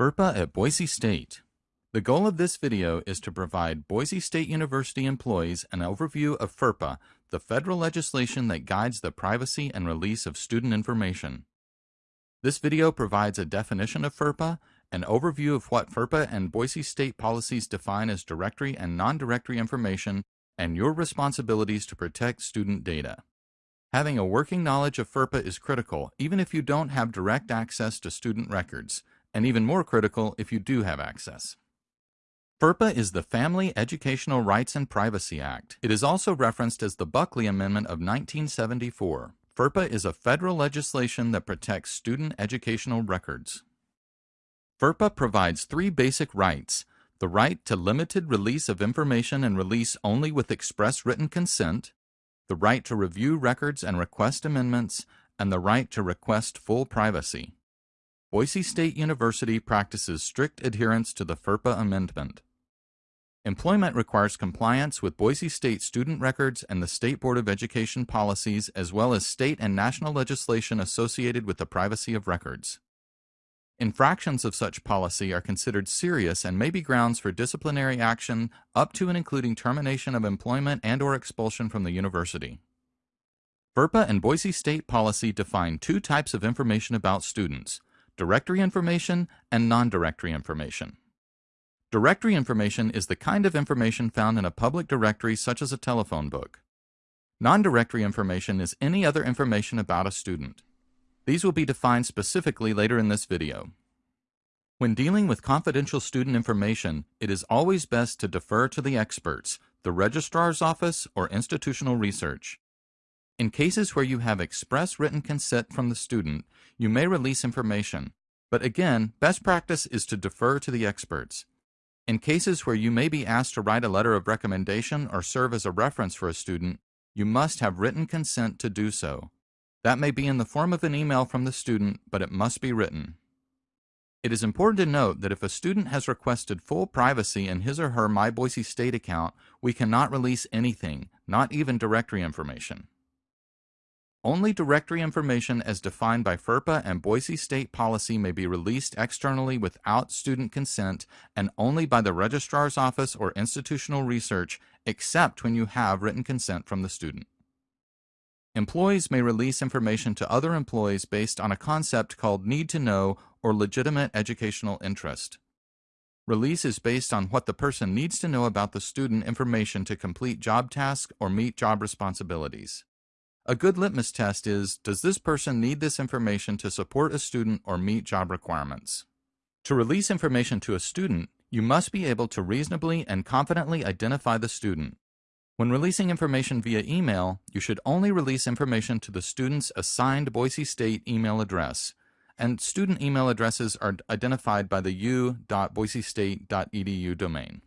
FERPA at Boise State. The goal of this video is to provide Boise State University employees an overview of FERPA, the federal legislation that guides the privacy and release of student information. This video provides a definition of FERPA, an overview of what FERPA and Boise State policies define as directory and non-directory information, and your responsibilities to protect student data. Having a working knowledge of FERPA is critical, even if you don't have direct access to student records, and even more critical if you do have access. FERPA is the Family Educational Rights and Privacy Act. It is also referenced as the Buckley Amendment of 1974. FERPA is a federal legislation that protects student educational records. FERPA provides three basic rights the right to limited release of information and release only with express written consent, the right to review records and request amendments, and the right to request full privacy. Boise State University practices strict adherence to the FERPA amendment. Employment requires compliance with Boise State student records and the State Board of Education policies as well as state and national legislation associated with the privacy of records. Infractions of such policy are considered serious and may be grounds for disciplinary action up to and including termination of employment and or expulsion from the university. FERPA and Boise State policy define two types of information about students, directory information and non-directory information. Directory information is the kind of information found in a public directory such as a telephone book. Non-directory information is any other information about a student. These will be defined specifically later in this video. When dealing with confidential student information, it is always best to defer to the experts, the registrar's office, or institutional research. In cases where you have express written consent from the student, you may release information, but again, best practice is to defer to the experts. In cases where you may be asked to write a letter of recommendation or serve as a reference for a student, you must have written consent to do so. That may be in the form of an email from the student, but it must be written. It is important to note that if a student has requested full privacy in his or her My Boise State account, we cannot release anything, not even directory information. Only directory information as defined by FERPA and Boise State policy may be released externally without student consent and only by the registrar's office or institutional research except when you have written consent from the student. Employees may release information to other employees based on a concept called need to know or legitimate educational interest. Release is based on what the person needs to know about the student information to complete job tasks or meet job responsibilities. A good litmus test is, does this person need this information to support a student or meet job requirements? To release information to a student, you must be able to reasonably and confidently identify the student. When releasing information via email, you should only release information to the student's assigned Boise State email address, and student email addresses are identified by the u.boisestate.edu domain.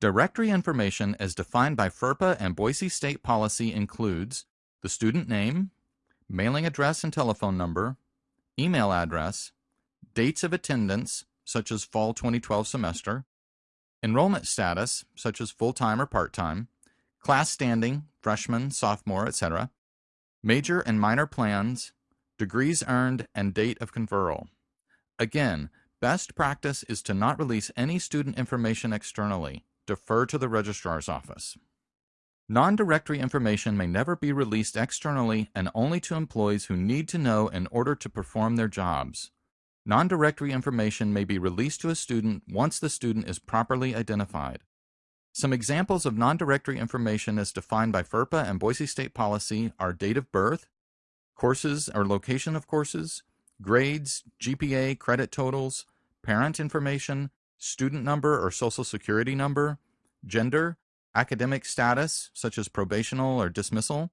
Directory information as defined by FERPA and Boise State policy includes the student name, mailing address and telephone number, email address, dates of attendance, such as fall 2012 semester, enrollment status, such as full-time or part-time, class standing, freshman, sophomore, etc., major and minor plans, degrees earned, and date of conferral. Again, best practice is to not release any student information externally. Defer to the registrar's office. Non-directory information may never be released externally and only to employees who need to know in order to perform their jobs. Non-directory information may be released to a student once the student is properly identified. Some examples of non-directory information as defined by FERPA and Boise State policy are date of birth, courses or location of courses, grades, GPA, credit totals, parent information, student number or social security number, gender, academic status, such as probational or dismissal,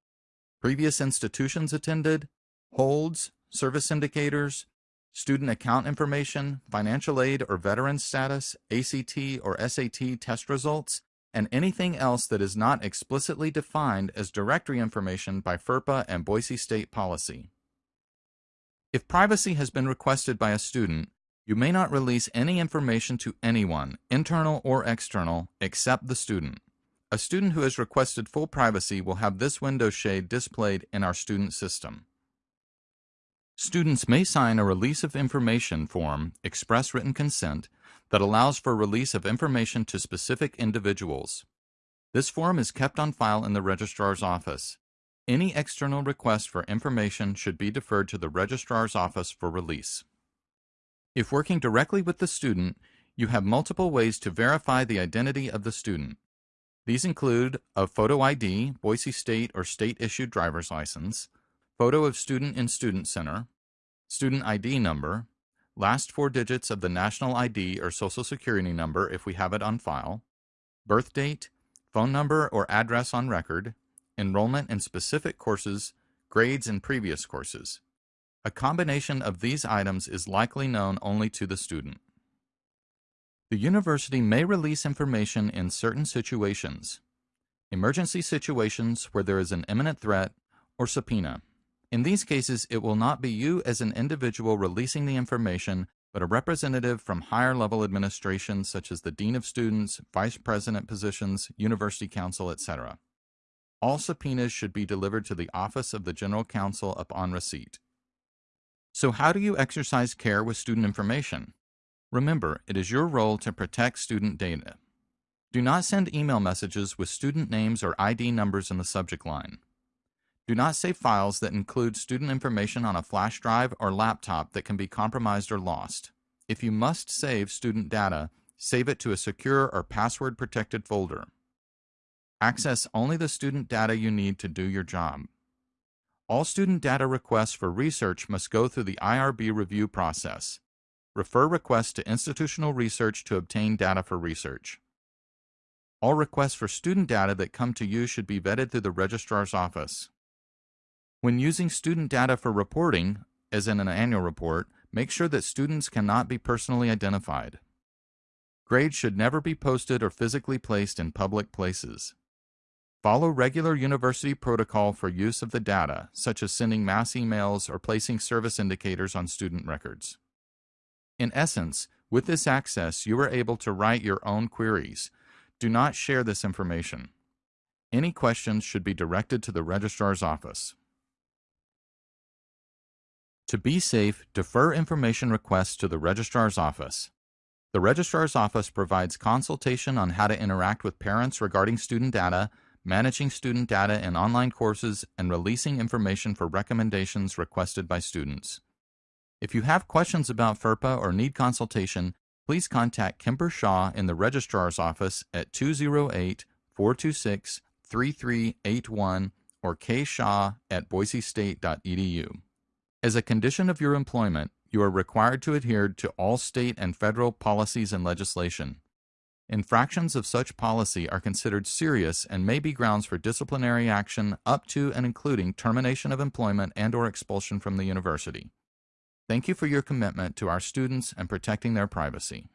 previous institutions attended, holds, service indicators, student account information, financial aid or veteran status, ACT or SAT test results, and anything else that is not explicitly defined as directory information by FERPA and Boise State policy. If privacy has been requested by a student, you may not release any information to anyone, internal or external, except the student. A student who has requested full privacy will have this window shade displayed in our student system. Students may sign a Release of Information form, express written consent, that allows for release of information to specific individuals. This form is kept on file in the registrar's office. Any external request for information should be deferred to the registrar's office for release. If working directly with the student, you have multiple ways to verify the identity of the student. These include a photo ID, Boise State or state-issued driver's license, photo of student in Student Center, student ID number, last four digits of the national ID or social security number if we have it on file, birth date, phone number or address on record, enrollment in specific courses, grades in previous courses. A combination of these items is likely known only to the student. The university may release information in certain situations. Emergency situations where there is an imminent threat or subpoena. In these cases, it will not be you as an individual releasing the information, but a representative from higher level administration such as the Dean of Students, Vice President positions, University Counsel, etc. All subpoenas should be delivered to the Office of the General Counsel upon receipt. So how do you exercise care with student information? Remember, it is your role to protect student data. Do not send email messages with student names or ID numbers in the subject line. Do not save files that include student information on a flash drive or laptop that can be compromised or lost. If you must save student data, save it to a secure or password protected folder. Access only the student data you need to do your job. All student data requests for research must go through the IRB review process. Refer requests to institutional research to obtain data for research. All requests for student data that come to you should be vetted through the registrar's office. When using student data for reporting, as in an annual report, make sure that students cannot be personally identified. Grades should never be posted or physically placed in public places. Follow regular university protocol for use of the data, such as sending mass emails or placing service indicators on student records. In essence, with this access, you are able to write your own queries. Do not share this information. Any questions should be directed to the registrar's office. To be safe, defer information requests to the registrar's office. The registrar's office provides consultation on how to interact with parents regarding student data, managing student data in online courses, and releasing information for recommendations requested by students. If you have questions about FERPA or need consultation, please contact Kimber Shaw in the registrar's office at 208 426 3381 or kshaw at boisestate.edu. As a condition of your employment, you are required to adhere to all state and federal policies and legislation. Infractions of such policy are considered serious and may be grounds for disciplinary action up to and including termination of employment and or expulsion from the university. Thank you for your commitment to our students and protecting their privacy.